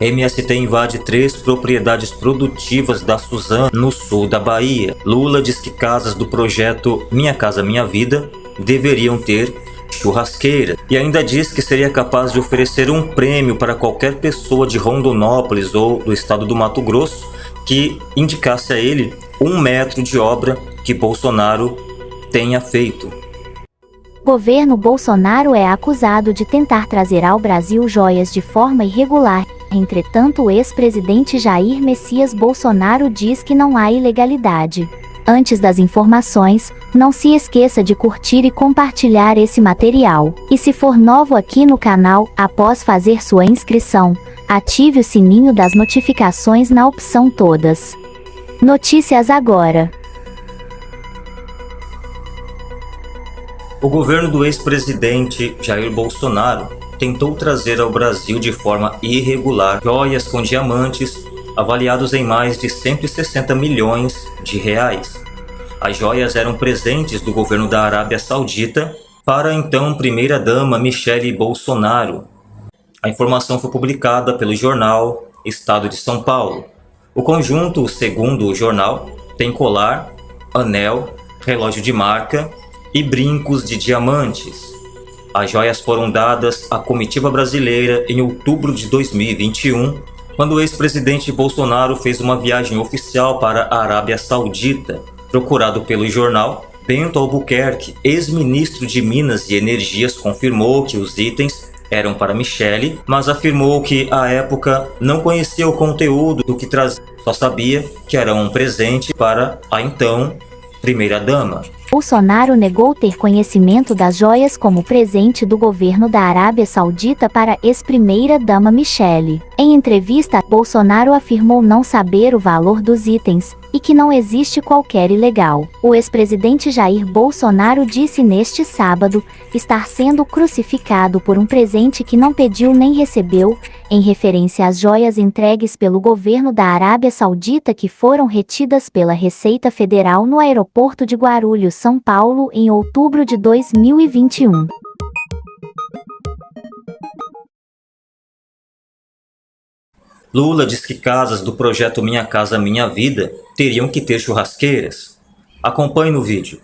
MST invade três propriedades produtivas da Suzano, no sul da Bahia. Lula diz que casas do projeto Minha Casa Minha Vida deveriam ter churrasqueira e ainda diz que seria capaz de oferecer um prêmio para qualquer pessoa de Rondonópolis ou do estado do Mato Grosso que indicasse a ele um metro de obra que Bolsonaro tenha feito. Governo Bolsonaro é acusado de tentar trazer ao Brasil joias de forma irregular. Entretanto, o ex-presidente Jair Messias Bolsonaro diz que não há ilegalidade. Antes das informações, não se esqueça de curtir e compartilhar esse material. E se for novo aqui no canal, após fazer sua inscrição, ative o sininho das notificações na opção Todas. Notícias agora. O governo do ex-presidente Jair Bolsonaro tentou trazer ao Brasil de forma irregular joias com diamantes avaliados em mais de 160 milhões de reais. As joias eram presentes do governo da Arábia Saudita para a então primeira-dama Michele Bolsonaro. A informação foi publicada pelo jornal Estado de São Paulo. O conjunto, segundo o jornal, tem colar, anel, relógio de marca e brincos de diamantes. As joias foram dadas à comitiva brasileira em outubro de 2021 quando o ex-presidente Bolsonaro fez uma viagem oficial para a Arábia Saudita. Procurado pelo jornal, Bento Albuquerque, ex-ministro de Minas e Energias, confirmou que os itens eram para Michele, mas afirmou que, à época, não conhecia o conteúdo do que trazia, só sabia que era um presente para a então primeira-dama. Bolsonaro negou ter conhecimento das joias como presente do governo da Arábia Saudita para ex-primeira-dama Michele. Em entrevista, Bolsonaro afirmou não saber o valor dos itens e que não existe qualquer ilegal. O ex-presidente Jair Bolsonaro disse neste sábado estar sendo crucificado por um presente que não pediu nem recebeu, em referência às joias entregues pelo governo da Arábia Saudita que foram retidas pela Receita Federal no aeroporto de Guarulhos, São Paulo, em outubro de 2021. Lula diz que casas do projeto Minha Casa Minha Vida teriam que ter churrasqueiras. Acompanhe no vídeo.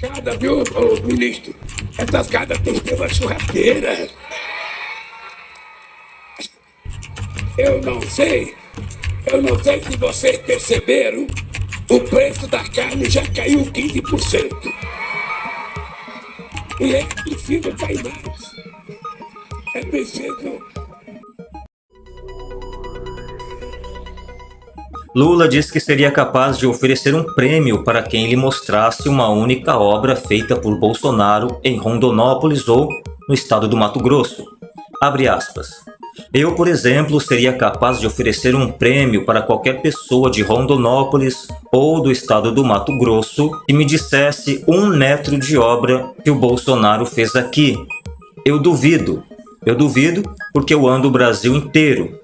Cada, viu, ministro? Essas casas têm que ter uma churrasqueira. Eu não sei, eu não sei se vocês perceberam, o preço da carne já caiu 15%. E é preciso cair mais. É preciso Lula diz que seria capaz de oferecer um prêmio para quem lhe mostrasse uma única obra feita por Bolsonaro em Rondonópolis ou no estado do Mato Grosso. Abre aspas. Eu, por exemplo, seria capaz de oferecer um prêmio para qualquer pessoa de Rondonópolis ou do estado do Mato Grosso que me dissesse um metro de obra que o Bolsonaro fez aqui. Eu duvido. Eu duvido porque eu ando o Brasil inteiro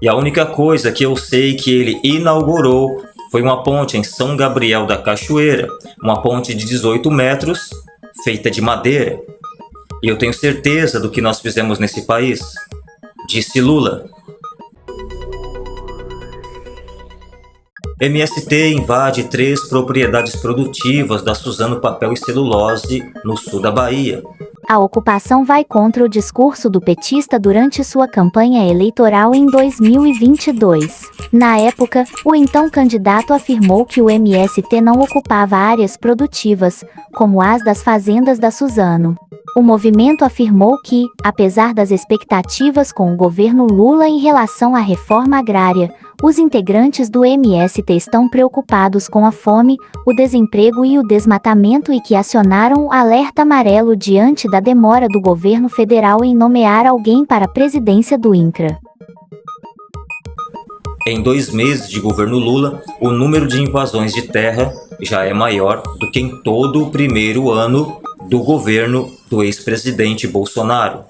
e a única coisa que eu sei que ele inaugurou foi uma ponte em São Gabriel da Cachoeira, uma ponte de 18 metros, feita de madeira. E eu tenho certeza do que nós fizemos nesse país, disse Lula. MST invade três propriedades produtivas da Suzano Papel e Celulose, no sul da Bahia. A ocupação vai contra o discurso do petista durante sua campanha eleitoral em 2022. Na época, o então candidato afirmou que o MST não ocupava áreas produtivas, como as das fazendas da Suzano. O movimento afirmou que, apesar das expectativas com o governo Lula em relação à reforma agrária, os integrantes do MST estão preocupados com a fome, o desemprego e o desmatamento e que acionaram o alerta amarelo diante da demora do governo federal em nomear alguém para a presidência do INCRA. Em dois meses de governo Lula, o número de invasões de terra já é maior do que em todo o primeiro ano do governo do ex-presidente Bolsonaro.